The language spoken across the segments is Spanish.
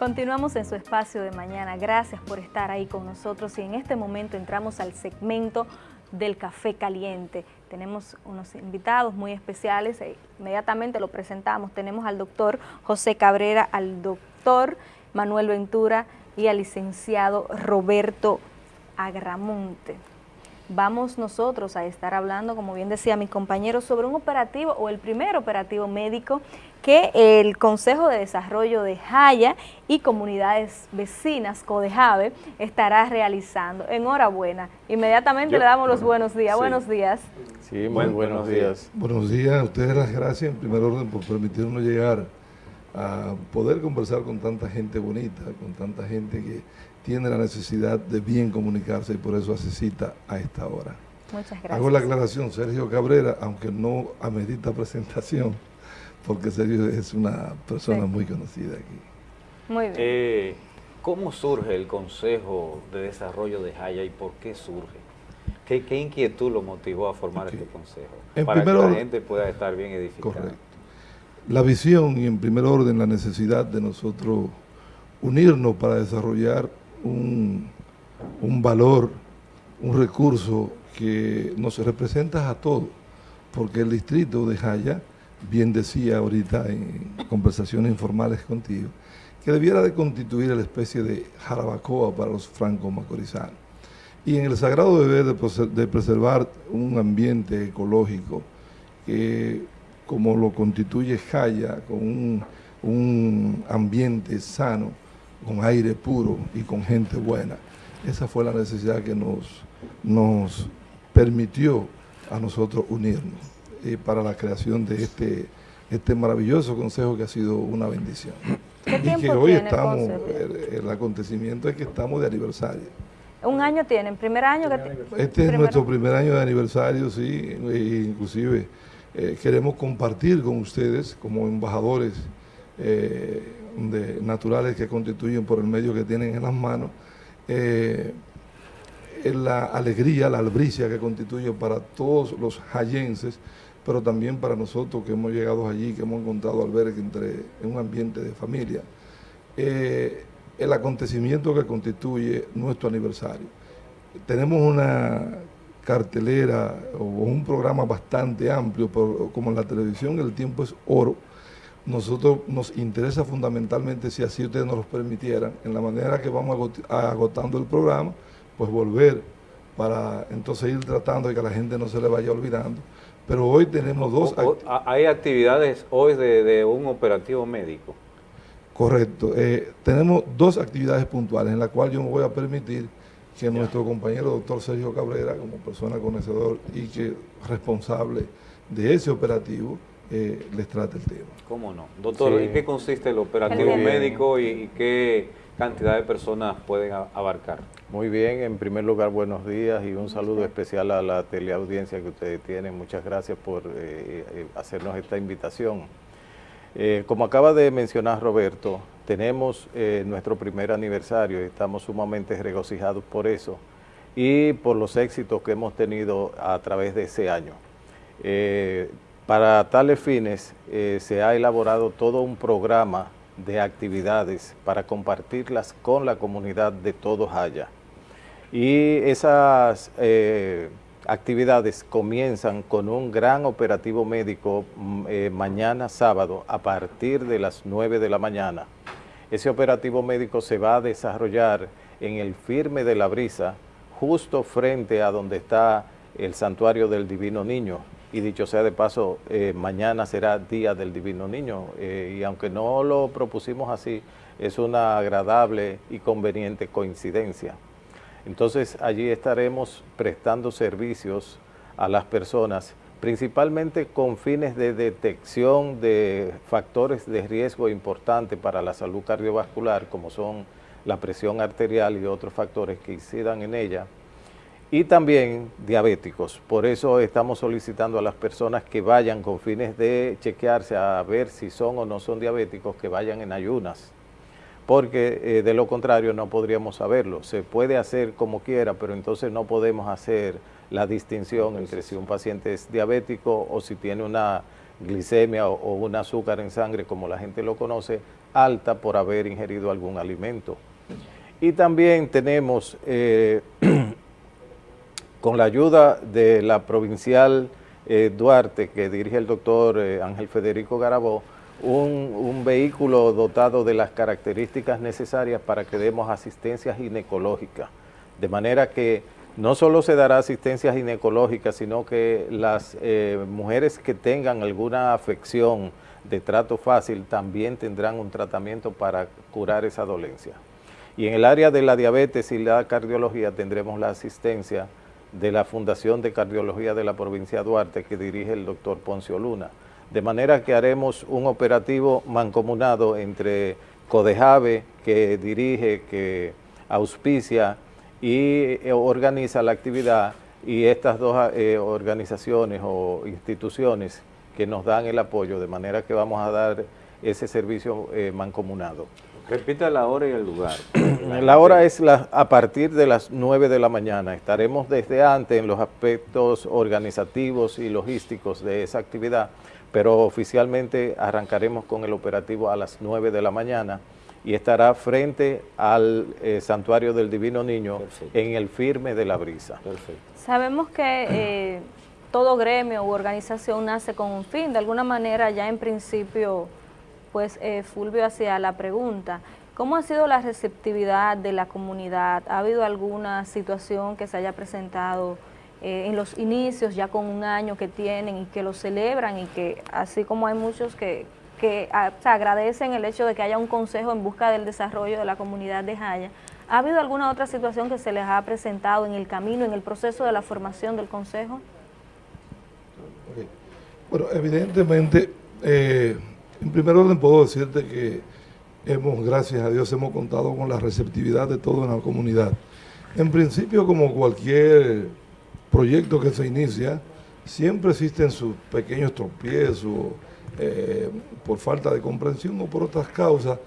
Continuamos en su espacio de mañana. Gracias por estar ahí con nosotros y en este momento entramos al segmento del café caliente. Tenemos unos invitados muy especiales, e inmediatamente lo presentamos. Tenemos al doctor José Cabrera, al doctor Manuel Ventura y al licenciado Roberto Agramonte vamos nosotros a estar hablando, como bien decía mi compañero, sobre un operativo o el primer operativo médico que el Consejo de Desarrollo de Jaya y comunidades vecinas, CODEJAVE, estará realizando. Enhorabuena. Inmediatamente le damos los buenos días. Buenos días. Sí, muy buenos días. Buenos días, a ustedes las gracias en primer orden por permitirnos llegar a poder conversar con tanta gente bonita, con tanta gente que tiene la necesidad de bien comunicarse y por eso hace cita a esta hora. Muchas gracias. Hago la aclaración, Sergio Cabrera, aunque no amerita presentación, porque Sergio es una persona muy conocida aquí. Muy bien. Eh, ¿Cómo surge el Consejo de Desarrollo de Jaya y por qué surge? ¿Qué, inquietud lo motivó a formar este consejo? para que la gente pueda estar bien edificada. Correcto. La visión y en primer orden la necesidad de nosotros unirnos para desarrollar un, valor, un recurso que nos representa a todos, porque el distrito de Jaya, bien decía ahorita en conversaciones informales contigo, que debiera de constituir la especie de jarabacoa para los franco-macorizanos. Y en el sagrado deber de, preservar un ambiente ecológico que, como lo constituye Jaya, con un, un ambiente sano, con aire puro y con gente buena. Esa fue la necesidad que nos, nos permitió a nosotros unirnos eh, para la creación de este, este maravilloso consejo que ha sido una bendición. y que hoy estamos, el, acontecimiento es que estamos de aniversario. ¿Un año tienen? ¿Primer año? este es nuestro primer año de aniversario, sí, e inclusive eh, queremos compartir con ustedes como embajadores eh, naturales que constituyen por el medio que tienen en las manos, eh, la alegría, la albricia que constituye para todos los hayenses, pero también para nosotros que hemos llegado allí, que hemos encontrado albergue entre, en un ambiente de familia, el acontecimiento que constituye nuestro aniversario. Tenemos una cartelera o un programa bastante amplio, pero como en la televisión el tiempo es oro, nosotros nos interesa fundamentalmente, si así ustedes nos lo permitieran, en la manera que vamos agotando el programa, pues volver para entonces ir tratando de que la gente no se le vaya olvidando. Pero hoy tenemos dos... ¿Hay actividades hoy de, un operativo médico? Correcto. Eh, tenemos dos actividades puntuales en las cuales yo me voy a permitir que nuestro compañero doctor Sergio Cabrera, como persona conocedor y que responsable de ese operativo, eh, les trate el tema. ¿Cómo no? Doctor, ¿en qué consiste el operativo médico y, qué cantidad de personas pueden abarcar? Muy bien, en primer lugar, buenos días y un saludo especial a la teleaudiencia que ustedes tienen. Muchas gracias por eh, eh, hacernos esta invitación. como acaba de mencionar Roberto, tenemos nuestro primer aniversario y estamos sumamente regocijados por eso y por los éxitos que hemos tenido a través de ese año. Para tales fines eh, se ha elaborado todo un programa de actividades para compartirlas con la comunidad de todos allá. Y esas eh, actividades comienzan con un gran operativo médico mm, eh, mañana sábado a partir de las 9 de la mañana. Ese operativo médico se va a desarrollar en el firme de la brisa, justo frente a donde está el santuario del Divino Niño, y dicho sea de paso, eh, mañana será Día del Divino Niño eh, y aunque no lo propusimos así, es una agradable y conveniente coincidencia. Entonces allí estaremos prestando servicios a las personas, principalmente con fines de detección de factores de riesgo importantes para la salud cardiovascular, como son la presión arterial y otros factores que incidan en ella, y también diabéticos. Por eso estamos solicitando a las personas que vayan con fines de chequearse a ver si son o no son diabéticos, que vayan en ayunas, porque eh, de lo contrario no podríamos saberlo. Se puede hacer como quiera, pero entonces no podemos hacer la distinción entre si un paciente es diabético o si tiene una glicemia o, un azúcar en sangre, como la gente lo conoce, alta por haber ingerido algún alimento. Y también tenemos, eh, con la ayuda de la provincial eh, Duarte, que dirige el doctor Ángel Federico Garabó, un, vehículo dotado de las características necesarias para que demos asistencia ginecológica. De manera que no solo se dará asistencia ginecológica, sino que las mujeres que tengan alguna afección de trato fácil también tendrán un tratamiento para curar esa dolencia. Y en el área de la diabetes y la cardiología tendremos la asistencia de la Fundación de Cardiología de la provincia de Duarte que dirige el doctor Poncio Luna. De manera que haremos un operativo mancomunado entre Codejave, que dirige, que auspicia y eh, organiza la actividad, y estas dos eh, organizaciones o instituciones que nos dan el apoyo, de manera que vamos a dar ese servicio eh, mancomunado. Repita la hora y el lugar. la hora es la, a partir de las 9 de la mañana. Estaremos desde antes en los aspectos organizativos y logísticos de esa actividad, pero oficialmente arrancaremos con el operativo a las 9 de la mañana y estará frente al eh, Santuario del Divino Niño en el firme de la brisa. Sabemos que eh, todo gremio u organización nace con un fin, de alguna manera ya en principio, pues eh, Fulvio hacía la pregunta, ¿cómo ha sido la receptividad de la comunidad? ¿Ha habido alguna situación que se haya presentado eh, en los inicios, ya con un año que tienen y que lo celebran y que así como hay muchos que, que ah, agradecen el hecho de que haya un consejo en busca del desarrollo de la comunidad de Jaya, ¿ha habido alguna otra situación que se les ha presentado en el camino, en el proceso de la formación del consejo? Bueno, evidentemente, eh, en primer orden puedo decirte que hemos, gracias a Dios, hemos contado con la receptividad de todo en la comunidad. En principio, como cualquier proyecto que se inicia, siempre existen sus pequeños tropiezos eh, por falta de comprensión o por otras causas,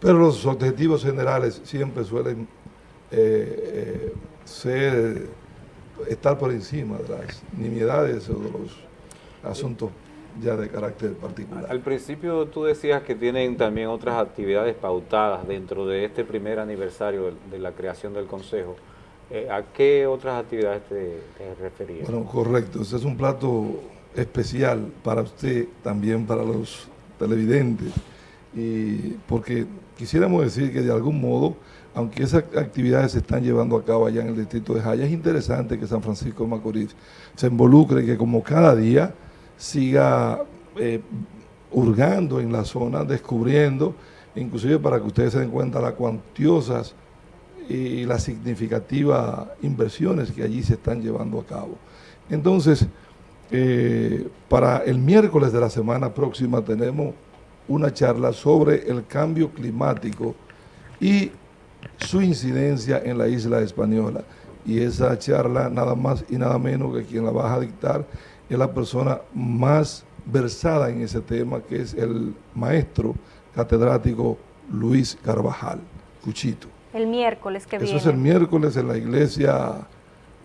pero los objetivos generales siempre suelen eh, ser, estar por encima de las nimiedades o de los asuntos ya de carácter particular. Al principio tú decías que tienen también otras actividades pautadas dentro de este primer aniversario de, la creación del Consejo. Eh, ¿A qué otras actividades te, te referías? Bueno, correcto. Ese es un plato especial para usted, también para los televidentes, y porque quisiéramos decir que de algún modo, aunque esas actividades se están llevando a cabo allá en el distrito de Jaya, es interesante que San Francisco de Macorís se involucre, que como cada día siga eh, hurgando en la zona, descubriendo, inclusive para que ustedes se den cuenta las cuantiosas y las significativas inversiones que allí se están llevando a cabo. Entonces, eh, para el miércoles de la semana próxima tenemos una charla sobre el cambio climático y su incidencia en la isla española. Y esa charla nada más y nada menos que quien la va a dictar es la persona más versada en ese tema, que es el maestro catedrático Luis Carvajal, Cuchito. El miércoles que viene. Eso es el miércoles en la iglesia,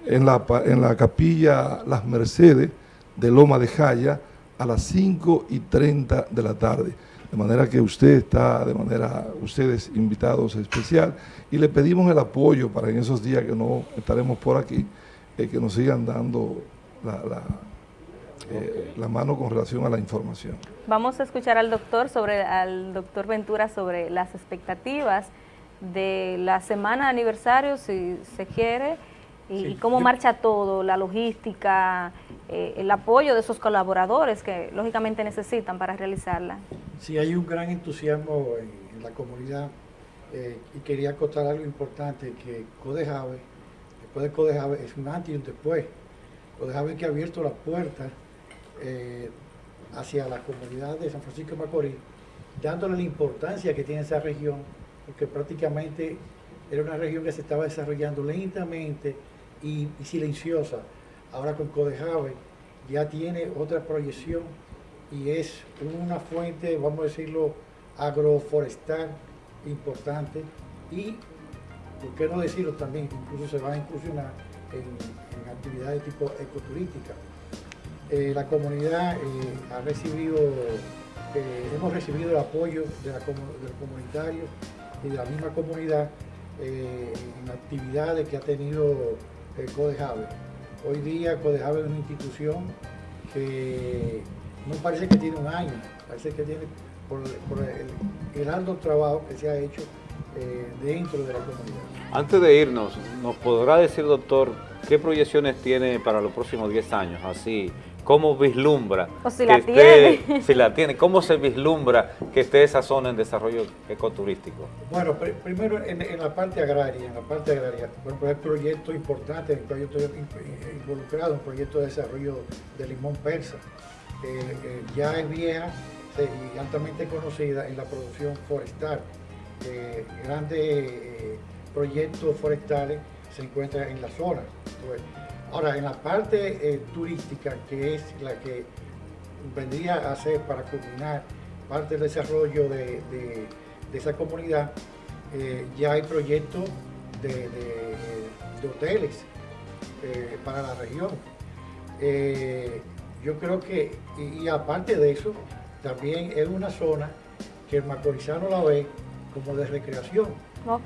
en la, en la capilla Las Mercedes de Loma de Jaya, a las 5 y 30 de la tarde. De manera que usted está, de manera, ustedes invitados especial, y le pedimos el apoyo para en esos días que no estaremos por aquí, eh, que nos sigan dando la eh, la mano con relación a la información. Vamos a escuchar al doctor sobre al doctor Ventura sobre las expectativas de la semana de aniversario, si se quiere, y, cómo marcha todo, la logística, eh, el apoyo de esos colaboradores que lógicamente necesitan para realizarla. Sí, hay un gran entusiasmo en, la comunidad eh, y quería acotar algo importante, que Codejave, después de Codejave es un antes y un después. Codejave que ha abierto las puertas eh, hacia la comunidad de San Francisco de Macorís, dándole la importancia que tiene esa región, porque prácticamente era una región que se estaba desarrollando lentamente y, silenciosa. Ahora con Codejave ya tiene otra proyección y es una fuente, vamos a decirlo, agroforestal importante y, por qué no decirlo también, incluso se va a incursionar en, actividades tipo ecoturística eh, la comunidad eh, ha recibido, hemos recibido el apoyo de, la, los comunitarios y de la misma comunidad en actividades que ha tenido Codejave. Hoy día Codejave es una institución que no parece que tiene un año, parece que tiene por, el, alto trabajo que se ha hecho dentro de la comunidad. Antes de irnos, ¿nos podrá decir, doctor, qué proyecciones tiene para los próximos 10 años? Así, ¿cómo vislumbra? O si la tiene. Si la tiene, ¿cómo se vislumbra que esté esa zona en desarrollo ecoturístico? Bueno, primero en, la parte agraria, en la parte agraria, por hay proyectos importantes en el cual yo estoy involucrado, un proyecto de desarrollo de limón persa, que ya es vieja y altamente conocida en la producción forestal. grandes eh, proyectos forestales se encuentran en la zona. Ahora, en la parte eh, turística, que es la que vendría a ser para culminar parte del desarrollo de, esa comunidad, eh, ya hay proyectos de, hoteles eh, para la región. yo creo que, y, aparte de eso, también es una zona que el macorizano la ve como de recreación.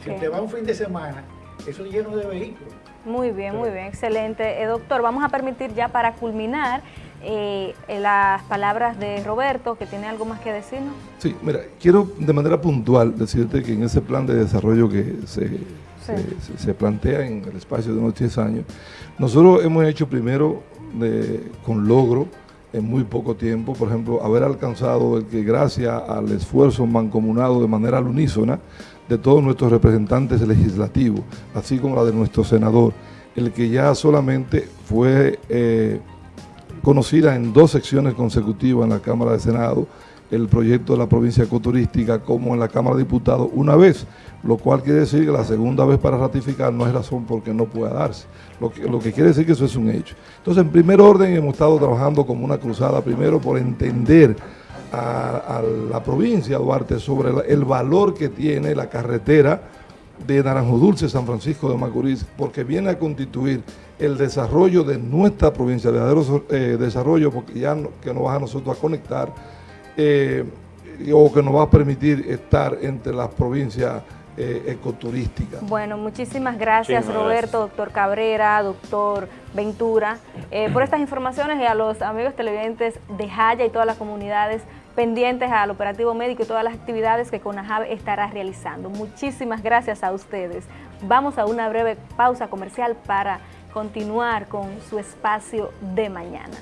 Si usted va un fin de semana, eso es lleno de vehículos. Muy bien, muy bien, excelente. Eh, doctor, vamos a permitir ya para culminar eh, las palabras de Roberto, que tiene algo más que decirnos. Sí, mira, quiero de manera puntual decirte que en ese plan de desarrollo que se, se, plantea en el espacio de unos 10 años, nosotros hemos hecho primero con logro en muy poco tiempo, por ejemplo, haber alcanzado el que gracias al esfuerzo mancomunado de manera unísona de todos nuestros representantes legislativos, así como la de nuestro senador, el que ya solamente fue eh, conocida en dos secciones consecutivas en la Cámara de Senado, el proyecto de la provincia ecoturística como en la Cámara de Diputados una vez, lo cual quiere decir que la segunda vez para ratificar no es razón porque no pueda darse, lo que, lo que quiere decir que eso es un hecho. Entonces, en primer orden hemos estado trabajando como una cruzada, primero por entender a, la provincia de Duarte sobre el, valor que tiene la carretera de Naranjo Dulce, San Francisco de Macorís, porque viene a constituir el desarrollo de nuestra provincia, el verdadero eh, desarrollo, porque ya que nos va a nosotros a conectar, eh, o que nos va a permitir estar entre las provincias eh, ecoturísticas. Bueno, muchísimas gracias Roberto, doctor Cabrera, doctor Ventura, por estas informaciones y a los amigos televidentes de Jaya y todas las comunidades pendientes al operativo médico y todas las actividades que CONAJAB estará realizando. Muchísimas gracias a ustedes. Vamos a una breve pausa comercial para continuar con su espacio de mañana.